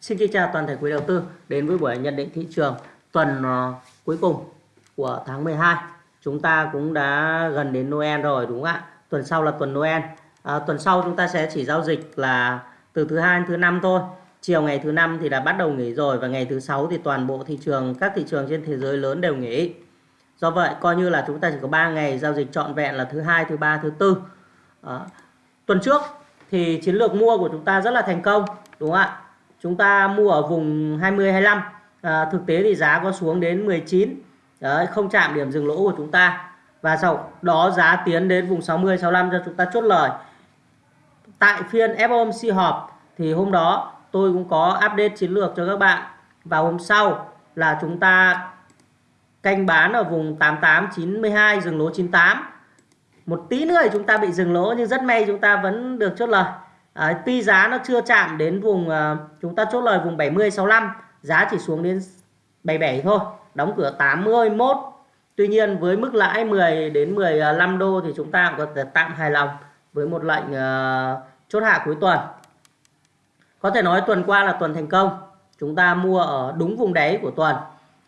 Xin kính chào toàn thể quý đầu tư đến với buổi nhận định thị trường tuần ờ, cuối cùng của tháng 12. Chúng ta cũng đã gần đến Noel rồi đúng không ạ? Tuần sau là tuần Noel. À, tuần sau chúng ta sẽ chỉ giao dịch là từ thứ hai đến thứ năm thôi. Chiều ngày thứ năm thì đã bắt đầu nghỉ rồi và ngày thứ sáu thì toàn bộ thị trường các thị trường trên thế giới lớn đều nghỉ. Do vậy coi như là chúng ta chỉ có 3 ngày giao dịch trọn vẹn là thứ hai, thứ ba, thứ tư. À, tuần trước thì chiến lược mua của chúng ta rất là thành công đúng không ạ? Chúng ta mua ở vùng 20 25. À, thực tế thì giá có xuống đến 19. Đấy, không chạm điểm dừng lỗ của chúng ta. Và sau đó giá tiến đến vùng 60 65 cho chúng ta chốt lời. Tại phiên FOMC họp thì hôm đó tôi cũng có update chiến lược cho các bạn. Và hôm sau là chúng ta canh bán ở vùng 88 92 dừng lỗ 98 một tí nữa thì chúng ta bị dừng lỗ nhưng rất may chúng ta vẫn được chốt lời Đấy, tuy giá nó chưa chạm đến vùng uh, chúng ta chốt lời vùng 70 65 giá chỉ xuống đến 77 thôi đóng cửa 81 tuy nhiên với mức lãi 10 đến 15 đô thì chúng ta cũng có thể tạm hài lòng với một lệnh uh, chốt hạ cuối tuần. Có thể nói tuần qua là tuần thành công chúng ta mua ở đúng vùng đáy của tuần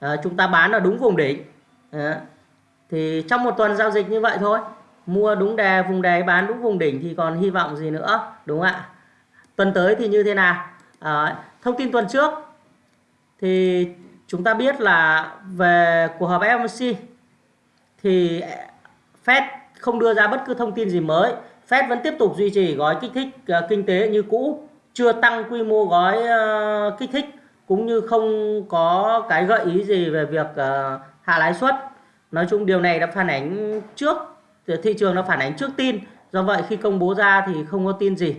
à, chúng ta bán ở đúng vùng đỉnh. À, thì trong một tuần giao dịch như vậy thôi mua đúng đề vùng đề bán đúng vùng đỉnh thì còn hy vọng gì nữa đúng không ạ? Tuần tới thì như thế nào? À, thông tin tuần trước thì chúng ta biết là về cuộc họp FOMC thì Fed không đưa ra bất cứ thông tin gì mới. Fed vẫn tiếp tục duy trì gói kích thích uh, kinh tế như cũ chưa tăng quy mô gói uh, kích thích cũng như không có cái gợi ý gì về việc uh, hạ lãi suất. Nói chung điều này đã phản ánh trước thị trường nó phản ánh trước tin. Do vậy khi công bố ra thì không có tin gì.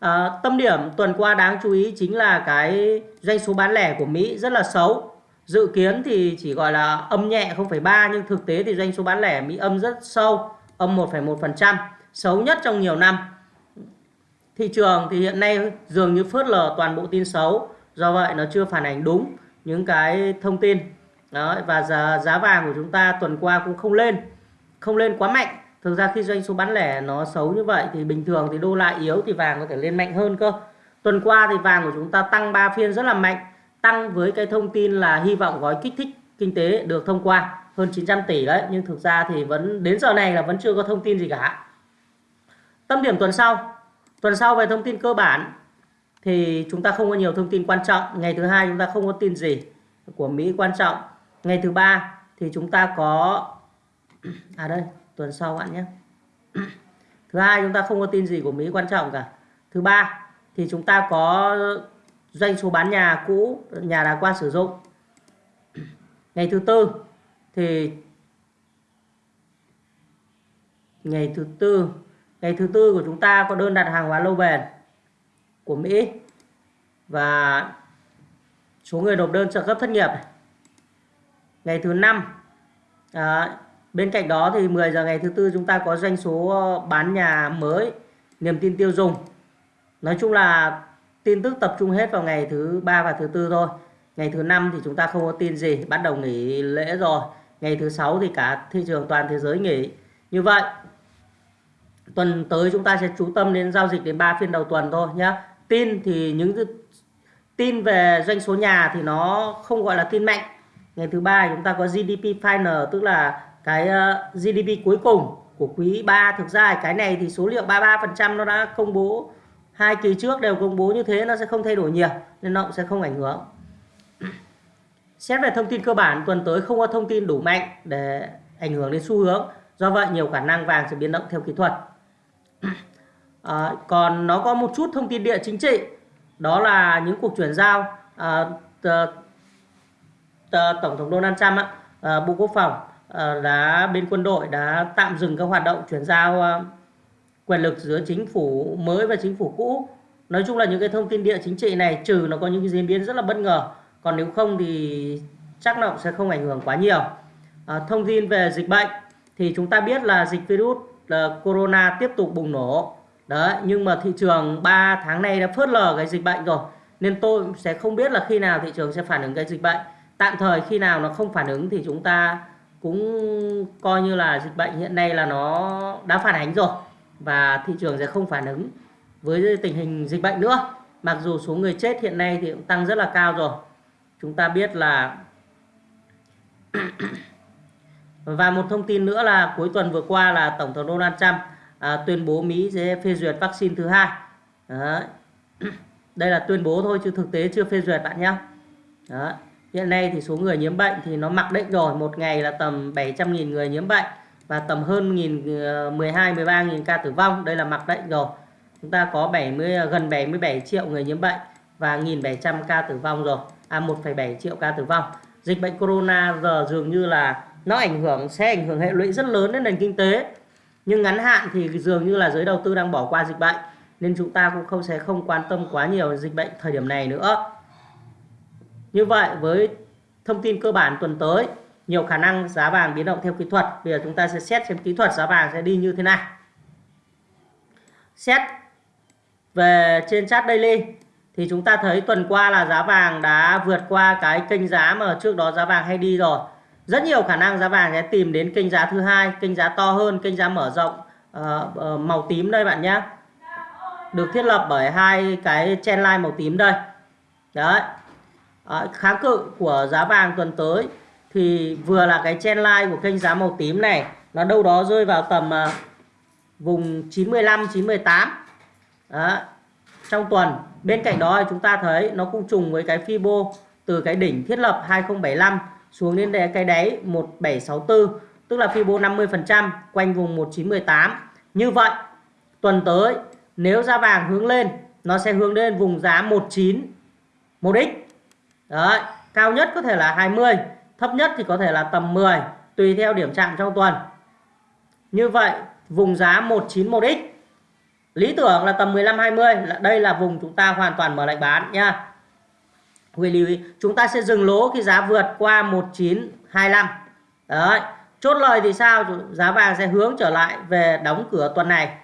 À, tâm điểm tuần qua đáng chú ý chính là cái doanh số bán lẻ của Mỹ rất là xấu. Dự kiến thì chỉ gọi là âm nhẹ 0,3 nhưng thực tế thì doanh số bán lẻ Mỹ âm rất sâu âm 1,1% xấu nhất trong nhiều năm. Thị trường thì hiện nay dường như phớt lờ toàn bộ tin xấu do vậy nó chưa phản ánh đúng những cái thông tin. Đó và giá, giá vàng của chúng ta tuần qua cũng không lên không lên quá mạnh. Thực ra khi doanh số bán lẻ nó xấu như vậy thì bình thường thì đô la yếu thì vàng có thể lên mạnh hơn cơ. Tuần qua thì vàng của chúng ta tăng 3 phiên rất là mạnh, tăng với cái thông tin là hy vọng gói kích thích kinh tế được thông qua, hơn 900 tỷ đấy. Nhưng thực ra thì vẫn, đến giờ này là vẫn chưa có thông tin gì cả. Tâm điểm tuần sau. Tuần sau về thông tin cơ bản thì chúng ta không có nhiều thông tin quan trọng. Ngày thứ hai chúng ta không có tin gì của Mỹ quan trọng. Ngày thứ ba thì chúng ta có à đây tuần sau bạn nhé. Thứ hai chúng ta không có tin gì của Mỹ quan trọng cả. Thứ ba thì chúng ta có doanh số bán nhà cũ nhà đã qua sử dụng. Ngày thứ tư thì ngày thứ tư ngày thứ tư của chúng ta có đơn đặt hàng hóa lâu bền của Mỹ và số người nộp đơn trợ cấp thất nghiệp. Ngày thứ năm à, Bên cạnh đó thì 10 giờ ngày thứ tư chúng ta có doanh số ờ, bán nhà mới, niềm tin tiêu dùng. Nói chung là tin tức tập trung hết vào ngày thứ ba và thứ tư thôi. Ngày thứ năm thì chúng ta không có tin gì, bắt đầu nghỉ lễ rồi. Ngày thứ sáu thì cả thị trường toàn thế giới nghỉ. Như vậy, tuần tới chúng ta sẽ chú tâm đến giao dịch đến 3 phiên đầu tuần thôi nhé. Tin thì những tin về doanh số nhà thì nó không gọi là tin mạnh. Ngày thứ ba chúng ta có GDP final tức là cái ờ, GDP cuối cùng của quý 3 thực ra cái này thì số liệu 33% nó đã công bố hai kỳ trước đều công bố như thế nó sẽ không thay đổi nhiều nên nó cũng sẽ không ảnh hưởng. Xét về thông tin cơ bản tuần tới không có thông tin đủ mạnh để ảnh hưởng đến xu hướng do vậy nhiều khả năng vàng sẽ biến động theo kỹ thuật. À, còn nó có một chút thông tin địa chính trị đó là những cuộc chuyển giao à, tổng thống Donald Trump à, Bộ Quốc phòng. Ờ, đã bên quân đội đã tạm dừng các hoạt động chuyển giao ờ, quyền lực giữa chính phủ mới và chính phủ cũ. Nói chung là những cái thông tin địa chính trị này trừ nó có những cái diễn biến rất là bất ngờ còn nếu không thì chắc nó sẽ không ảnh hưởng quá nhiều. À, thông tin về dịch bệnh thì chúng ta biết là dịch virus là corona tiếp tục bùng nổ. Đấy nhưng mà thị trường 3 tháng nay đã phớt lờ cái dịch bệnh rồi nên tôi sẽ không biết là khi nào thị trường sẽ phản ứng cái dịch bệnh. Tạm thời khi nào nó không phản ứng thì chúng ta cũng coi như là dịch bệnh hiện nay là nó đã phản ánh rồi và thị trường sẽ không phản ứng với tình hình dịch bệnh nữa mặc dù số người chết hiện nay thì cũng tăng rất là cao rồi chúng ta biết là và một thông tin nữa là cuối tuần vừa qua là tổng thống Donald Trump à, tuyên bố Mỹ sẽ phê duyệt vaccine thứ hai Đấy. đây là tuyên bố thôi chứ thực tế chưa phê duyệt bạn nhé Đấy hiện nay thì số người nhiễm bệnh thì nó mặc định rồi một ngày là tầm 700.000 người nhiễm bệnh và tầm hơn nghìn ờ, 12 13 nghìn ca tử vong. Đây là mặc định rồi. Chúng ta có 70 ờ, gần 77 triệu người nhiễm bệnh và 1.700 ca tử vong rồi. À 1,7 triệu ca tử vong. Dịch bệnh corona giờ dường như là nó ảnh hưởng sẽ ảnh hưởng hệ lụy rất lớn đến nền kinh tế. Nhưng ngắn hạn thì dường như là giới đầu tư đang bỏ qua dịch bệnh nên chúng ta cũng không sẽ không quan tâm quá nhiều dịch bệnh thời điểm này nữa như vậy với thông tin cơ bản tuần tới nhiều khả năng giá vàng biến động theo kỹ thuật. Bây giờ chúng ta sẽ xét xem kỹ thuật giá vàng sẽ đi như thế nào. Xét về trên chart daily thì chúng ta thấy tuần qua là giá vàng đã vượt qua cái kênh giá mà trước đó giá vàng hay đi rồi. Rất nhiều khả năng giá vàng sẽ tìm đến kênh giá thứ hai kênh giá to hơn kênh giá mở rộng uh, uh, màu tím đây bạn nhé. Được thiết lập bởi hai cái chen line màu tím đây. Đấy à, kháng cự của giá vàng tuần tới thì vừa là cái chen line của kênh giá màu tím này. Nó đâu đó rơi vào tầm uh, vùng 95 98 đó. trong tuần bên cạnh đó chúng ta thấy nó cũng trùng với cái Fibo từ cái đỉnh thiết lập 2075 xuống đến cái đáy 1764 tức là Fibo 50% quanh vùng 1918 như vậy tuần tới nếu giá vàng hướng lên nó sẽ hướng lên vùng giá 19 1x đấy, cao nhất có thể là 20 thấp nhất thì có thể là tầm 10 tùy theo điểm chạm trong tuần. Như vậy, vùng giá 191x lý tưởng là tầm 15 20 đây là vùng chúng ta hoàn toàn mở lệnh bán nha. Quý lưu ý chúng ta sẽ dừng lỗ khi giá vượt qua 1925 đấy, chốt lời thì sao? Giá vàng sẽ hướng trở lại về đóng cửa tuần này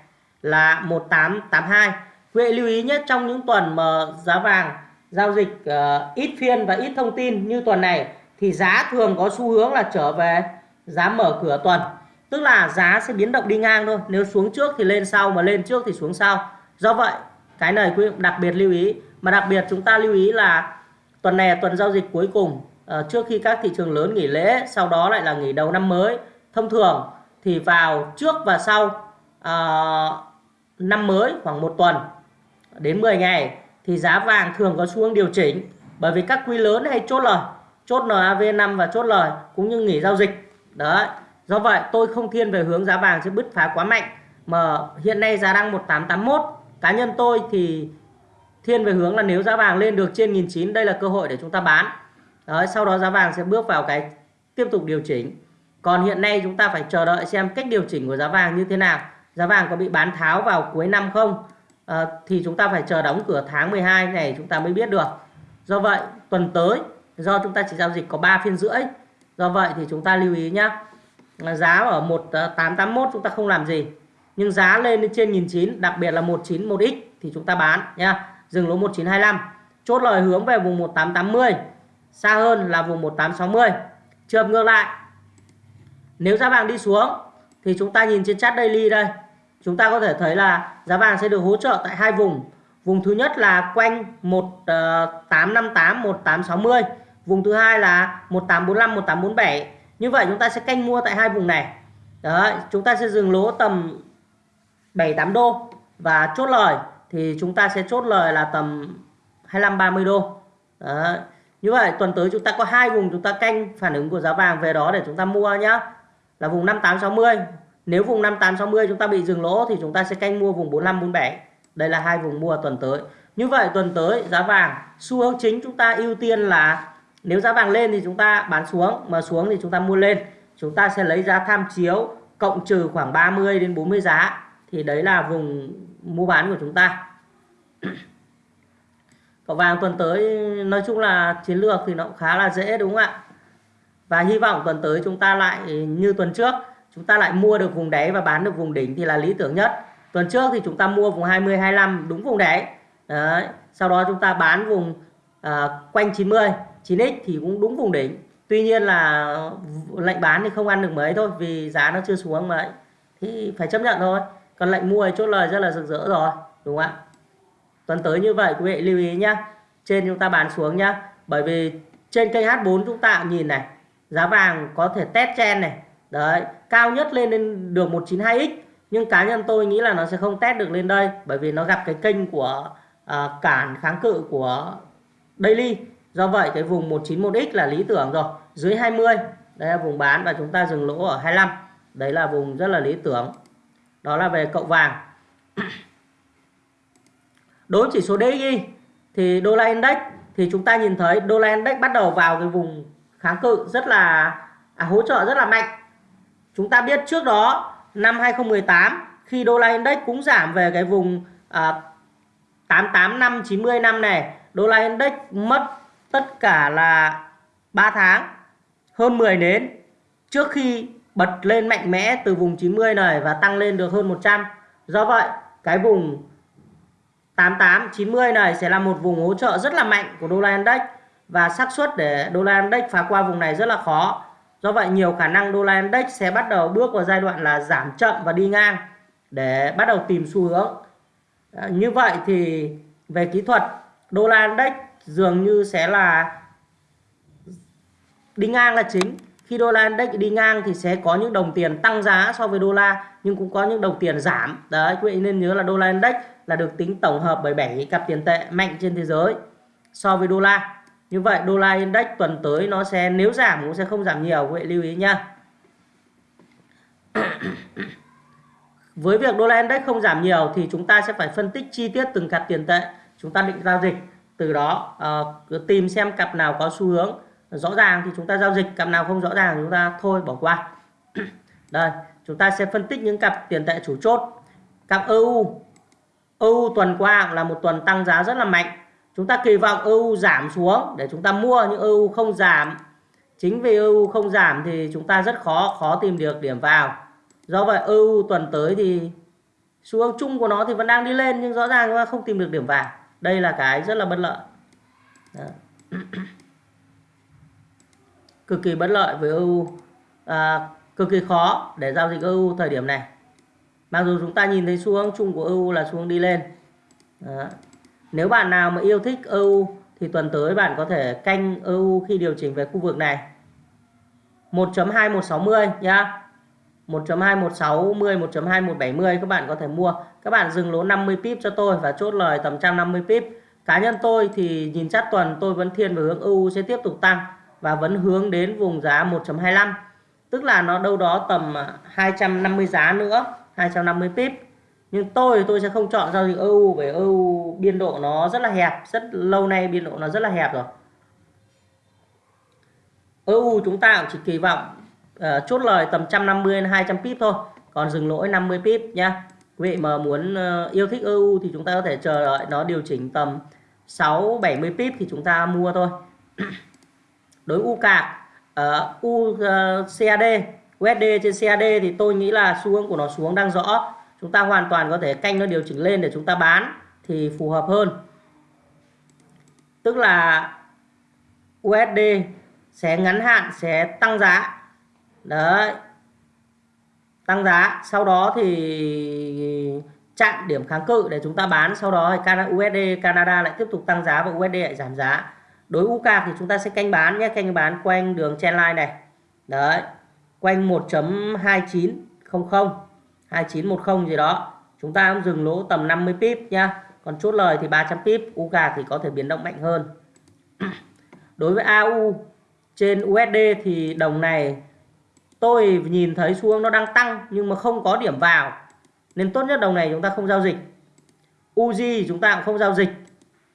là 1882 quý lưu ý nhất trong những tuần mà giá vàng giao dịch uh, ít phiên và ít thông tin như tuần này thì giá thường có xu hướng là trở về giá mở cửa tuần. Tức là giá sẽ biến động đi ngang thôi. Nếu xuống trước thì lên sau mà lên trước thì xuống sau. Do vậy cái này quý đặc biệt lưu ý. Mà đặc biệt chúng ta lưu ý là tuần này là tuần giao dịch cuối cùng. Uh, trước khi các thị trường lớn nghỉ lễ sau đó lại là nghỉ đầu năm mới. Thông thường thì vào trước và sau uh, năm mới khoảng một tuần đến 10 ngày thì giá vàng thường có xu hướng điều chỉnh. Bởi vì các quý lớn hay chốt lời chốt NAV5 và chốt lời cũng như nghỉ giao dịch. Đấy do vậy tôi không thiên về hướng giá vàng sẽ bứt phá quá mạnh. Mà hiện nay giá đang 1881 cá nhân tôi thì thiên về hướng là nếu giá vàng lên được trên 1.900 đây là cơ hội để chúng ta bán. Đấy, sau đó giá vàng sẽ bước vào cái tiếp tục điều chỉnh. Còn hiện nay chúng ta phải chờ đợi xem cách điều chỉnh của giá vàng như thế nào. Giá vàng có bị bán tháo vào cuối năm không? À, thì chúng ta phải chờ đóng cửa tháng 12 này chúng ta mới biết được. Do vậy tuần tới do chúng ta chỉ giao dịch có 3 phiên rưỡi. Do vậy thì chúng ta lưu ý nhé giá ở 1881 ờ, chúng ta không làm gì. Nhưng giá lên đến trên 1009 đặc biệt là 191x thì chúng ta bán nha dừng lỗ 1925 chốt lời hướng về vùng 1880 xa hơn là vùng 1860 trường ngược lại. Nếu giá vàng đi xuống thì chúng ta nhìn trên chart daily đây chúng ta có thể thấy là giá vàng sẽ được hỗ trợ tại hai vùng. Vùng thứ nhất là quanh 1858 1860 ờ, vùng thứ hai là 1845 1847 như vậy chúng ta sẽ canh mua tại hai vùng này. Đấy, chúng ta sẽ dừng lỗ tầm 7 8 đô và chốt lời thì chúng ta sẽ chốt lời là tầm 25 30 đô. Đấy. như vậy tuần tới chúng ta có hai vùng chúng ta canh phản ứng của giá vàng về đó để chúng ta mua nhá. Là vùng 5860 nếu vùng 5860 chúng ta bị dừng lỗ thì chúng ta sẽ canh mua vùng 45 47 đây là hai vùng mua tuần tới. Như vậy tuần tới giá vàng, xu hướng chính chúng ta ưu tiên là nếu giá vàng lên thì chúng ta bán xuống, mà xuống thì chúng ta mua lên. Chúng ta sẽ lấy giá tham chiếu cộng trừ khoảng 30 đến 40 giá. Thì đấy là vùng mua bán của chúng ta. Cậu vàng tuần tới, nói chung là chiến lược thì nó cũng khá là dễ, đúng không ạ? Và hy vọng tuần tới chúng ta lại như tuần trước chúng ta lại mua được vùng đáy và bán được vùng đỉnh thì là lý tưởng nhất. Tuần trước thì chúng ta mua vùng 20 25 đúng vùng đáy. Đấy. sau đó chúng ta bán vùng à, quanh 90 9x thì cũng đúng vùng đỉnh. Tuy nhiên là lệnh bán thì không ăn được mấy thôi vì giá nó chưa xuống mấy. Thì phải chấp nhận thôi. Còn lệnh mua thì chốt lời rất là rực rỡ rồi đúng không ạ? Tuần tới như vậy quý vị lưu ý nhá. Trên chúng ta bán xuống nhá. Bởi vì trên kênh H4 chúng ta nhìn này giá vàng có thể test chen này đấy cao nhất lên đến được 192x nhưng cá nhân tôi nghĩ là nó sẽ không test được lên đây bởi vì nó gặp cái kênh của à, cản kháng cự của daily. Do vậy cái vùng 191x là lý tưởng rồi. Dưới 20 đây là vùng bán và chúng ta dừng lỗ ở 25 đấy là vùng rất là lý tưởng. Đó là về cậu vàng. Đối chỉ số DXY thì đô la index thì chúng ta nhìn thấy đô la index bắt đầu vào cái vùng kháng cự rất là à, hỗ trợ rất là mạnh chúng ta biết trước đó năm 2018 khi đô la index cũng giảm về cái vùng à, 88 năm 90 năm này đô la index mất tất cả là 3 tháng hơn 10 nến. Trước khi bật lên mạnh mẽ từ vùng 90 này và tăng lên được hơn 100 do vậy cái vùng 88 90 này sẽ là một vùng hỗ trợ rất là mạnh của đô la index. Và xác suất để đô la index phá qua vùng này rất là khó do vậy nhiều khả năng đô la index sẽ bắt đầu bước vào giai đoạn là giảm chậm và đi ngang để bắt đầu tìm xu hướng. À, như vậy thì về kỹ thuật đô la index dường như sẽ là đi ngang là chính. Khi đô la index đi ngang thì sẽ có những đồng tiền tăng giá so với đô la nhưng cũng có những đồng tiền giảm. Đấy quý vị nên nhớ là đô la index là được tính tổng hợp bởi 7 cặp tiền tệ mạnh trên thế giới so với đô la như vậy đô la index tuần tới nó sẽ nếu giảm cũng sẽ không giảm nhiều quý vị lưu ý nhá. Với việc đô la index không giảm nhiều thì chúng ta sẽ phải phân tích chi tiết từng cặp tiền tệ chúng ta định giao dịch. Từ đó uh, tìm xem cặp nào có xu hướng rõ ràng thì chúng ta giao dịch cặp nào không rõ ràng chúng ta thôi bỏ qua. Đây chúng ta sẽ phân tích những cặp tiền tệ chủ chốt. Cặp EU EU tuần qua là một tuần tăng giá rất là mạnh chúng ta kỳ vọng EU giảm xuống để chúng ta mua nhưng EU không giảm. Chính vì EU không giảm thì chúng ta rất khó khó tìm được điểm vào. Do vậy EU tuần tới thì xu hướng chung của nó thì vẫn đang đi lên nhưng rõ ràng chúng ta không tìm được điểm vào. Đây là cái rất là bất lợi. Cực kỳ bất lợi với EU à, cực kỳ khó để giao dịch EU thời điểm này. Mặc dù chúng ta nhìn thấy xu hướng chung của EU là xu hướng đi lên. Đó nếu bạn nào mà yêu thích EU thì tuần tới bạn có thể canh EU khi điều chỉnh về khu vực này. 1.2160 nhá. 1.2160 1.2170 các bạn có thể mua. Các bạn dừng lỗ 50 pip cho tôi và chốt lời tầm 150 pip. Cá nhân tôi thì nhìn chắc tuần tôi vẫn thiên về hướng EU sẽ tiếp tục tăng và vẫn hướng đến vùng giá 1.25 tức là nó đâu đó tầm à, 250 giá nữa 250 pip nhưng tôi tôi sẽ không chọn giao dịch EU bởi EU biên độ nó rất là hẹp rất lâu nay biên độ nó rất là hẹp rồi. EU chúng ta cũng chỉ kỳ vọng uh, chốt lời tầm 150 đến 200 pip thôi còn dừng lỗi 50 pip nhá. Quý vị mà muốn uh, yêu thích EU thì chúng ta có thể chờ đợi nó điều chỉnh tầm 6 70 pip thì chúng ta mua thôi. Đối U UK uh, ờ, U CAD USD trên CAD thì tôi nghĩ là xu hướng của nó xuống đang rõ chúng ta hoàn toàn có thể canh nó điều chỉnh lên để chúng ta bán thì phù hợp hơn. Tức là USD sẽ ngắn hạn, sẽ tăng giá. Đấy. Tăng giá, sau đó thì chặn điểm kháng cự để chúng ta bán. Sau đó thì USD Canada lại tiếp tục tăng giá và USD lại giảm giá. Đối UK thì chúng ta sẽ canh bán nhé. Canh bán quanh đường trendline này. Đấy. Quanh 1.2900 2910 gì đó. Chúng ta cũng dừng lỗ tầm 50 pip nhá. Còn chốt lời thì 300 pip, u thì có thể biến động mạnh hơn. Đối với AU trên USD thì đồng này tôi nhìn thấy xu hướng nó đang tăng nhưng mà không có điểm vào. Nên tốt nhất đồng này chúng ta không giao dịch. UZ chúng ta cũng không giao dịch.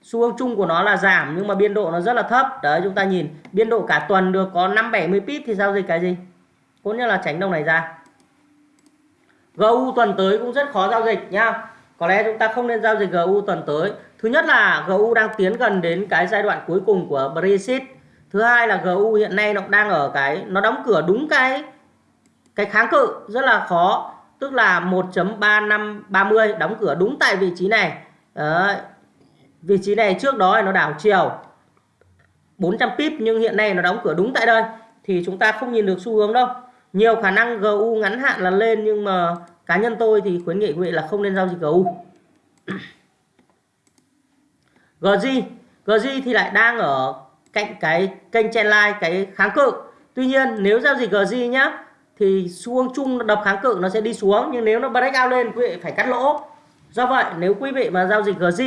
Xu hướng chung của nó là giảm nhưng mà biên độ nó rất là thấp. Đấy, chúng ta nhìn biên độ cả tuần được có 5 70 pip thì giao dịch cái gì? Tốt nhất là tránh đồng này ra. GU tuần tới cũng rất khó giao dịch nhá có lẽ chúng ta không nên giao dịch GU tuần tới. Thứ nhất là GU đang tiến gần đến cái giai đoạn cuối cùng của Brexit. Thứ hai là GU hiện nay nó đang ở cái, nó đóng cửa đúng cái cái kháng cự rất là khó. Tức là 1.3530 đóng cửa đúng tại vị trí này. Đấy. vị trí này trước đó nó đảo chiều. 400 pip nhưng hiện nay nó đóng cửa đúng tại đây. Thì chúng ta không nhìn được xu hướng đâu nhiều khả năng GU ngắn hạn là lên, nhưng mà cá nhân tôi thì khuyến nghị quý vị là không nên giao dịch GU GG GG thì lại đang ở cạnh cái kênh trendline cái kháng cự. Tuy nhiên, nếu giao dịch GG nhá, thì xu chung đập kháng cự nó sẽ đi xuống, nhưng nếu nó break out lên, quý vị phải cắt lỗ. Do vậy, nếu quý vị mà giao dịch GG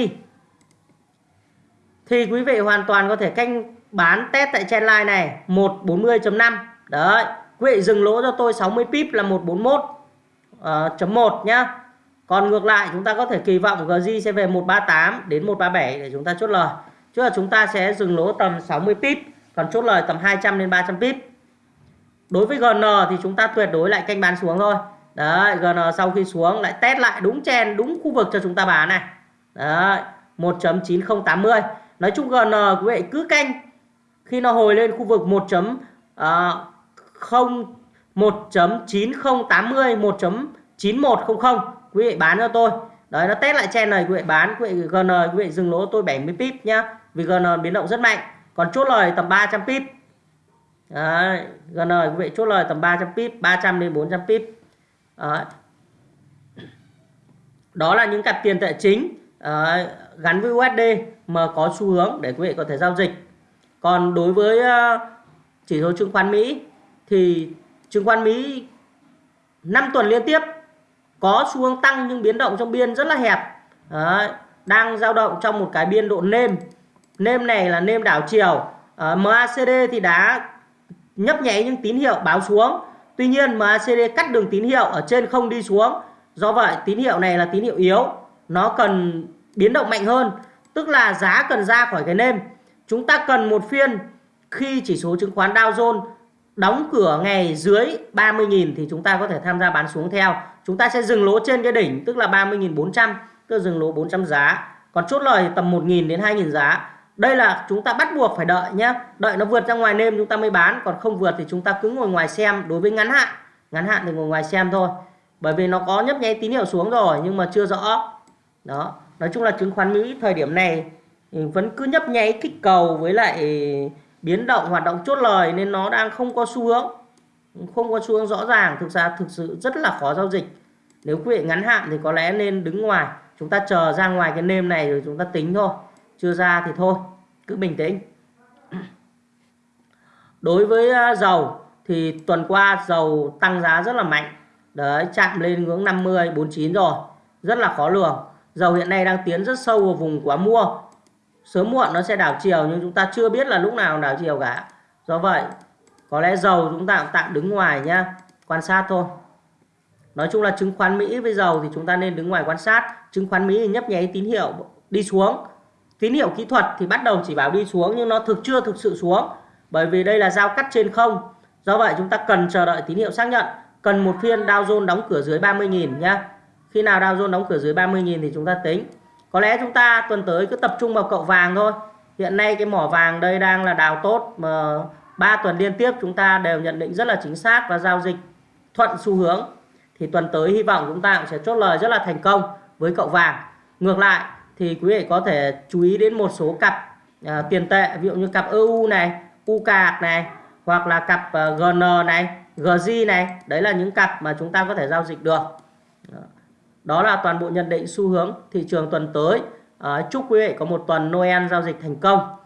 thì quý vị hoàn toàn có thể canh bán test tại trendline này 140.5 đấy quý vị dừng lỗ cho tôi 60 pip là 141 uh, ờ, chấm 1 nhá. Còn ngược lại chúng ta có thể kỳ vọng GJ sẽ về 138 đến 137 để chúng ta chốt lời. Chứ là chúng ta sẽ dừng lỗ tầm 60 pip còn chốt lời tầm 200 đến 300 pip. Đối với GN thì chúng ta tuyệt đối lại canh bán xuống thôi. Đấy GN sau khi xuống lại test lại đúng chen đúng khu vực cho chúng ta bán này. Đấy 1.9080 nói chung GN quý vị cứ canh. Khi nó hồi lên khu vực 1. Uh, 0 1.9080 1.9100 quý vị bán cho tôi. Đấy nó test lại chen này quý vị bán quý vị GN quý vị dừng lỗ tôi 70 pip nhá. Vì GN biến động rất mạnh. Còn chốt lời tầm 300 pip. Đấy, GN quý vị chốt lời tầm 300 pip 300 đến 400 pip. Đấy. đó là những cặp tiền tệ chính đấy, gắn với USD mà có xu hướng để quý vị có thể giao dịch. Còn đối với ờ, chỉ số chứng khoán Mỹ thì chứng khoán Mỹ 5 tuần liên tiếp có xu hướng tăng nhưng biến động trong biên rất là hẹp. Đấy, đang dao động trong một cái biên độ nêm. Nêm này là nêm đảo chiều. Ờ, à, MACD thì đã nhấp nháy những tín hiệu báo xuống. Tuy nhiên MACD cắt đường tín hiệu ở trên không đi xuống. Do vậy tín hiệu này là tín hiệu yếu. Nó cần biến động mạnh hơn tức là giá cần ra khỏi cái nêm. Chúng ta cần một phiên khi chỉ số chứng khoán Dow Jones đóng cửa ngày dưới 30.000 thì chúng ta có thể tham gia bán xuống theo. Chúng ta sẽ dừng lỗ trên cái đỉnh tức là 30.400, tức là dừng lỗ 400 giá. Còn chốt lời tầm 1.000 đến 2.000 giá. Đây là chúng ta bắt buộc phải đợi nhé. Đợi nó vượt ra ngoài nêm chúng ta mới bán, còn không vượt thì chúng ta cứ ngồi ngoài xem đối với ngắn hạn. Ngắn hạn thì ngồi ngoài xem thôi. Bởi vì nó có nhấp nháy tín hiệu xuống rồi nhưng mà chưa rõ. Đó, nói chung là chứng khoán Mỹ thời điểm này ừ, vẫn cứ nhấp nháy kích cầu với lại biến động, hoạt động chốt lời nên nó đang không có xu hướng. Không có xu hướng rõ ràng, thực ra thực sự rất là khó giao dịch. Nếu quý vị ngắn hạn thì có lẽ nên đứng ngoài, chúng ta chờ ra ngoài cái nêm này rồi chúng ta tính thôi. Chưa ra thì thôi, cứ bình tĩnh. Đối với à, dầu thì tuần qua dầu tăng giá rất là mạnh. Đấy, chạm lên ngưỡng 50 49 rồi, rất là khó lường. Dầu hiện nay đang tiến rất sâu vào vùng quá mua sớm muộn nó sẽ đảo chiều nhưng chúng ta chưa biết là lúc nào đảo chiều cả. Do vậy, có lẽ dầu chúng ta cũng tạm đứng ngoài nhá, quan sát thôi. Nói chung là chứng khoán Mỹ với dầu thì chúng ta nên đứng ngoài quan sát. Chứng khoán Mỹ thì nhấp nháy tín hiệu đi xuống. Tín hiệu kỹ thuật thì bắt đầu chỉ báo đi xuống nhưng nó thực chưa thực sự xuống, bởi vì đây là giao cắt trên không. Do vậy chúng ta cần chờ đợi tín hiệu xác nhận. Cần một phiên Dow Jones đóng cửa dưới 30.000 nhá. Khi nào Dow Jones đóng cửa dưới 30.000 thì chúng ta tính có lẽ chúng ta tuần tới cứ tập trung vào cậu vàng thôi. Hiện nay cái mỏ vàng đây đang là đào tốt mà ba tuần liên tiếp chúng ta đều nhận định rất là chính xác và giao dịch thuận xu hướng. Thì tuần tới hy vọng chúng ta cũng sẽ chốt lời rất là thành công với cậu vàng. Ngược lại thì quý vị có thể chú ý đến một số cặp à, tiền tệ ví dụ như cặp EU này UK này hoặc là cặp uh, à, GN này GZ này. Đấy là những cặp mà chúng ta có thể giao dịch được đó là toàn bộ nhận định xu hướng thị trường tuần tới. À, chúc quý vị có một tuần Noel giao dịch thành công.